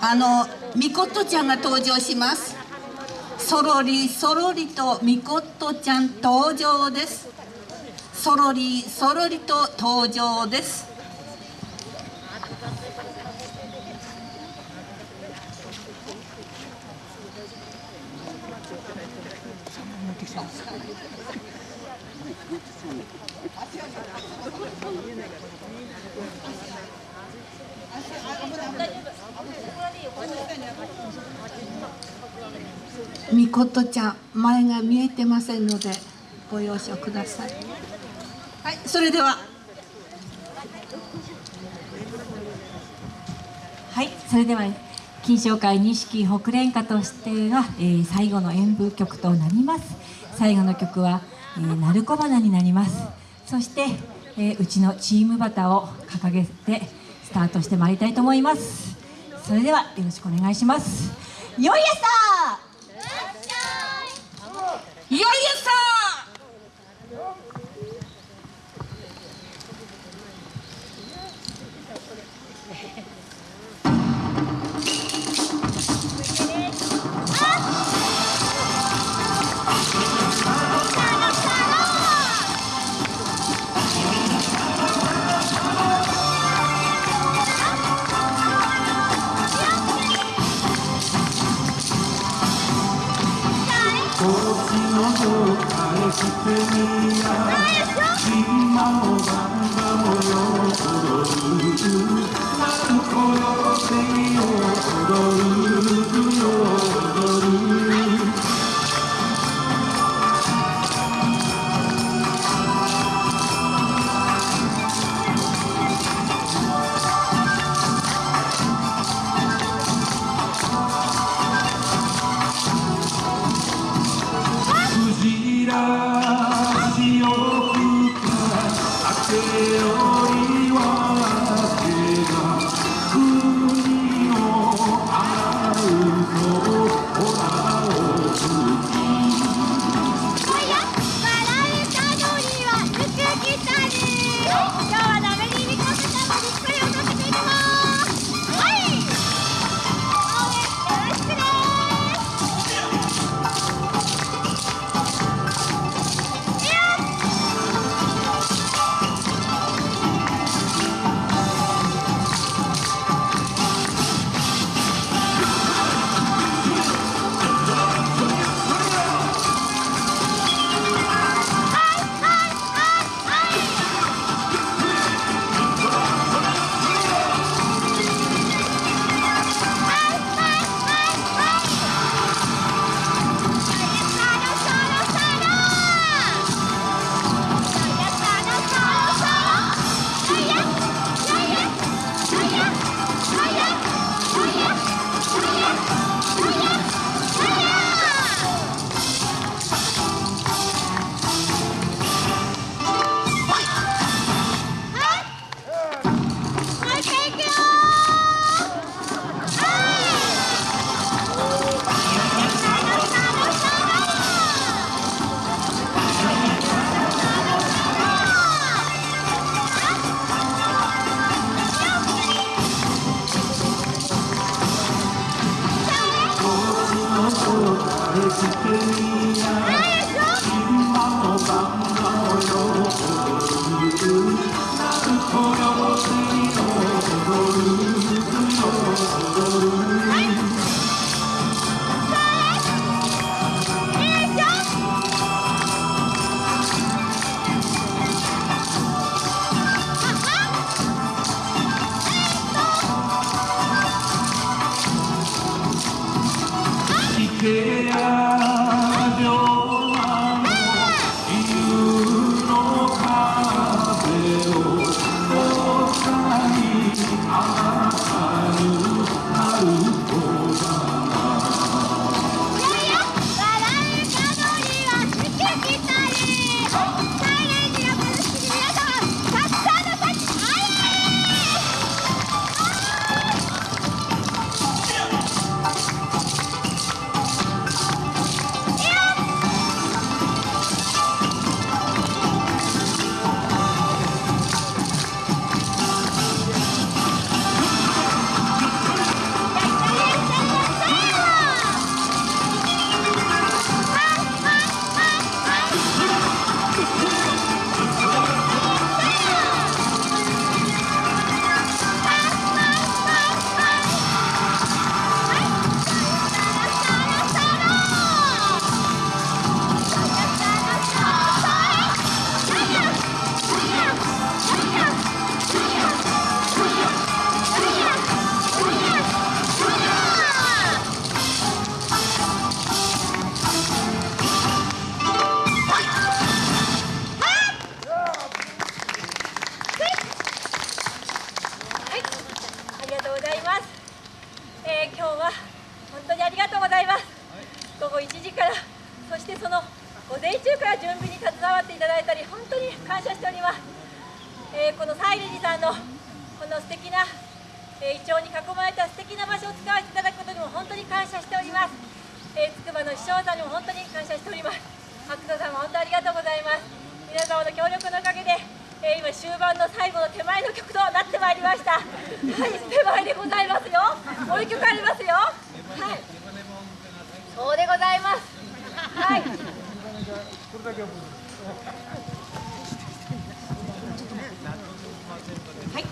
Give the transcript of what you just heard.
あのみことちゃんが登場します。そろりそろりとみことちゃん登場です。そろりそろりと登場です。みことちゃん前が見えてませんのでご容赦ください。はいそれでは。はいそれでは金賞会錦北連歌としては、えー、最後の演舞曲となります。最後の曲は、えー、鳴子花になります。そして、えー、うちのチームバタを掲げてスタートしてまいりたいと思います。それではよろしくお願いします。よいやさいよい朝の方返してみや今もバンバもよ踊るなるほど手を踊るよ踊るし Oh. から準備に携わっていただいたり本当に感謝しております、えーこのサイレジさんのこの素敵な、えー、イチョウに囲まれた素敵な場所を使わせていただくことにも本当に感謝しております、えー、筑波の師匠さんにも本当に感謝しております。白田さんも本当ありがとうございます。皆様の協力のおかげで、えー今終盤の最後の手前の曲となってまいりました。はい手前でございますよ。もう一曲ありますよ。はい。そうでございます。はい。はい。